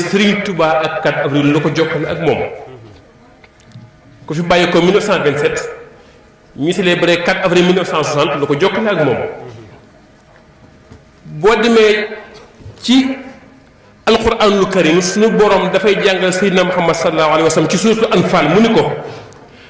Serigne Touba ak 4 avril lu ko jokkale ak moom ku fi bàyyi ko 1927 ñu célébré 4 avril 1960 lu ko jokkale ak moom boo demee ci alquranul karim suñu borom dafay jàngal Seydina Muhammad sallallahu alayhi wa sallam ci suuratu Anfal mu ni ko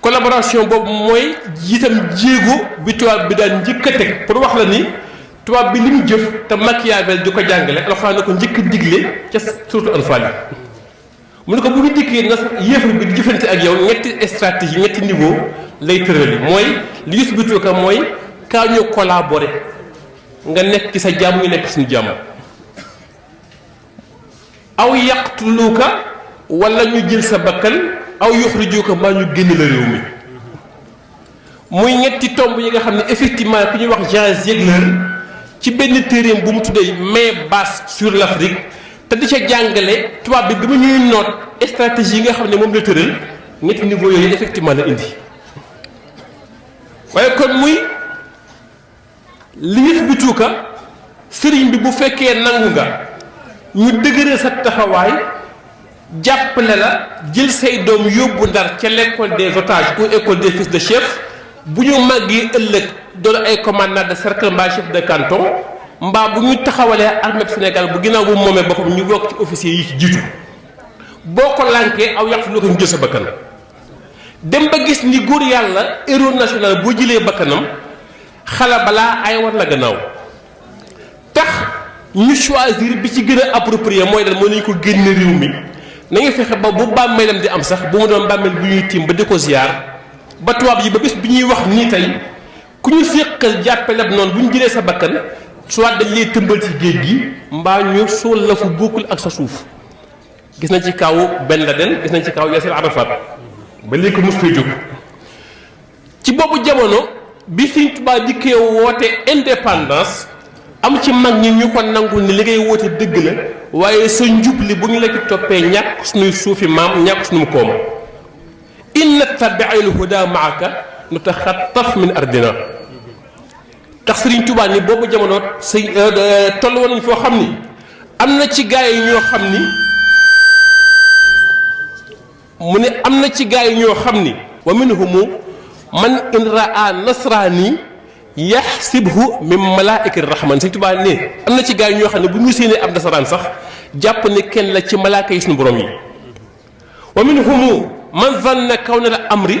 collaboration boobu mooy itam jéego bi tubaab bi daan njëkk a teg pour wax la ni tubaab bi li mu jëf te Machiavel di ko jàngale alxuraan na ko njëkk a digle ca surtout Anfal yi mu ne ko bu ñu dikkee na yéefar bi di jëfante ak yow ñetti stratégie ñetti niveau lay tërali mooy li gis bi tuuka mooy kaa ñu collaborer nga nekk ci sa jàmm ñu nekk suñu jàmm aw yaqtuluuka wala ñu jël sa bakkan aw yuxrijuuka mbaa ñu génn la réew mi muy ñetti tomb yi nga xam ne effectivement ku ñuy wax Jean Ziegler ci benn téeréem bu mu tuddee mais base sur l'Afrique te di ca jàngale tubaab bi bi mu ñuy noot stratégie yi nga xam ne moom la tëral ñetti niveau yooyu effectivement la indi waaye kon muy li yëf bi tuuka sëriñ bi bu fekkee nangu nga ñu dëgëral sa taxawaay jàppale la jël say doom yóbbu ndar ca l'école des otages ou école des fils de chef bu ñu màggee ëllëg doon ay commandant de cercle mbaa chef de canton mbaa bu ñu taxawalee armée bu Sénégal bu ginnaaw bu moomee boppam ñu bokk ci officier yi ci jiitu boo ko lànkee aw yàq lu ko ñu jël sa bakkan dem ba gis ni góor yàlla héros national boo jëlee bakkanam xala balaa ay war la gannaaw tax ñu choisir bi ci gën a approprié mooy lan moo nañu ko génn réew mi nañu fexe ba bu bàmmeelam di am sax bu mu doon bàmmeel bu ñuy tiim ba di ko ziar ba tubaab yi ba bés bi ñuy wax nii tey ku ñu séqal jàppale ab noonu bu ñu jëlee sa bakkan soit dañ lay tëmbal ci géej gi mbaa ñu suul la fu bokkul ak sa suuf gis na ci kaw Ben Laden gis na ci kaw Yasir Arafat ba léegi mos fee jóg ci boobu jamono bi Sëriñ Tuubaa dikkee woote indépendance am ci mag ñi ñu ko nangul ni li ngay woote dëgg la waaye sa njub li bu ñu la ci toppee ñàkk suñuy suufi maam ñàkk suñu koom in nattabi'il huda ma'aka nutaxattaf min ardina tax Serigne Touba ni boobu jamono sëñ toll woon nañ foo xam ni am na ci gaa yi ñoo xam ni mu ne am na ci gaa yi ñoo xam ni wa minhumu man in raa nasraani yaxsibhu min malaa'ikati rahman sëñ Touba ne am na ci gaa yi ñoo xam ne bu ñu séenee ab nasaraan sax jàpp ne kenn la ci malaaka yi suñu borom yi wa minhumu man zanna kawna al amri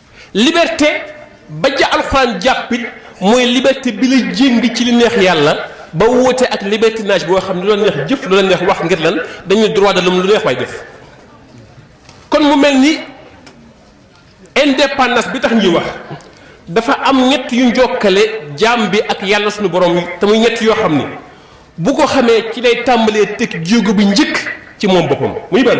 liberté ba ja alxuraan jàppit mooy liberté bi la jéng ci li neex yàlla ba woote ak libertinage boo xam ne lu la neex jëf lu la neex wax ngir lan dañuy droit de l'homme lu neex waay def kon mu mel ni indépendance bi tax ñuy wax dafa am ñett yu njokkale jaam bi ak yàlla suñu borom yi te muy ñett yoo xam ni bu ko xamee ci lay tàmbalee teg jéego bi njëkk ci moom boppam muy benn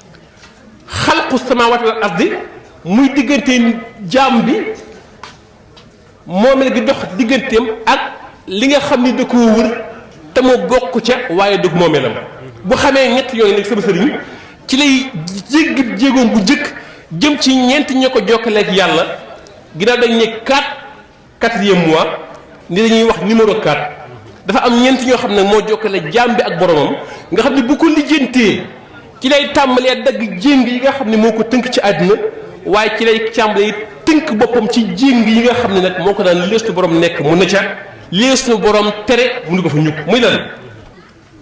xalqu samaawaati wal ardi muy diggante jaam bi moomeel gi dox digganteem ak li nga xam ni da koo wër te mu bokk ca waaye dug moomeelam bu xamee ñett yooyu nag sama sëriñ ci lay jéggi jéegoom bu njëkk jëm ci ñeent ña ko jokkaleeg yàlla ginnaaw dañ ne kaat quatrième mois ni dañuy wax numéro 4 dafa am ñeent ñoo xam ne moo jokkale jaam bi ak boromam nga xam ne bu ko lijjantee ci lay tàmbalee dagg jéng yi nga xam ne moo ko tënk ci àddina waaye ci lay tàmbalee tënk boppam ci jéng yi nga xam ne nag moo ko daan lees nu borom nekk mu ne ca lees nu borom tere mu ne ko fa ñukk muy lan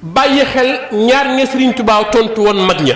bàyyi xel ñaar ña Sëriñ Tuubaa tontu woon mag ña